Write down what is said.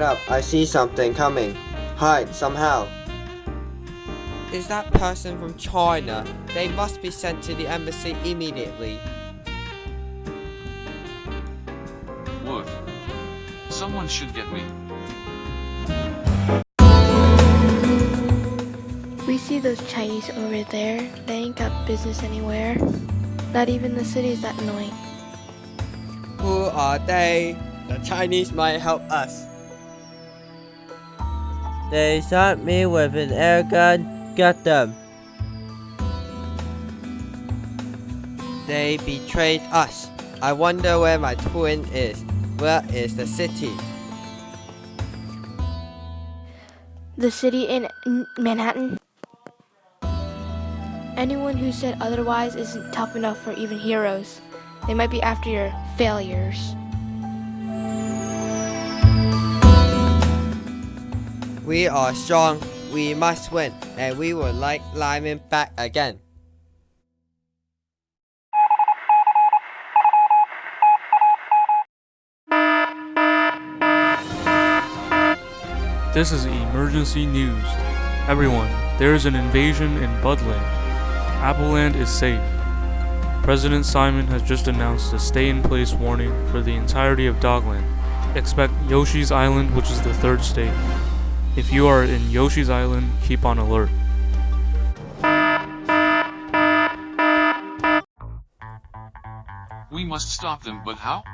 I see something coming. Hide somehow. Is that person from China? They must be sent to the embassy immediately. Wood. Someone should get me. We see those Chinese over there. They ain't got business anywhere. Not even the city's that annoying. Who are they? The Chinese might help us. They shot me with an air gun. Get them. They betrayed us. I wonder where my twin is. Where is the city? The city in Manhattan? Anyone who said otherwise isn't tough enough for even heroes. They might be after your failures. We are strong. We must win, and we would like Lyman back again. This is emergency news. Everyone, there is an invasion in Budland. Appleland is safe. President Simon has just announced a stay-in-place warning for the entirety of Dogland. Expect Yoshi's Island, which is the third state. If you are in Yoshi's Island, keep on alert. We must stop them, but how?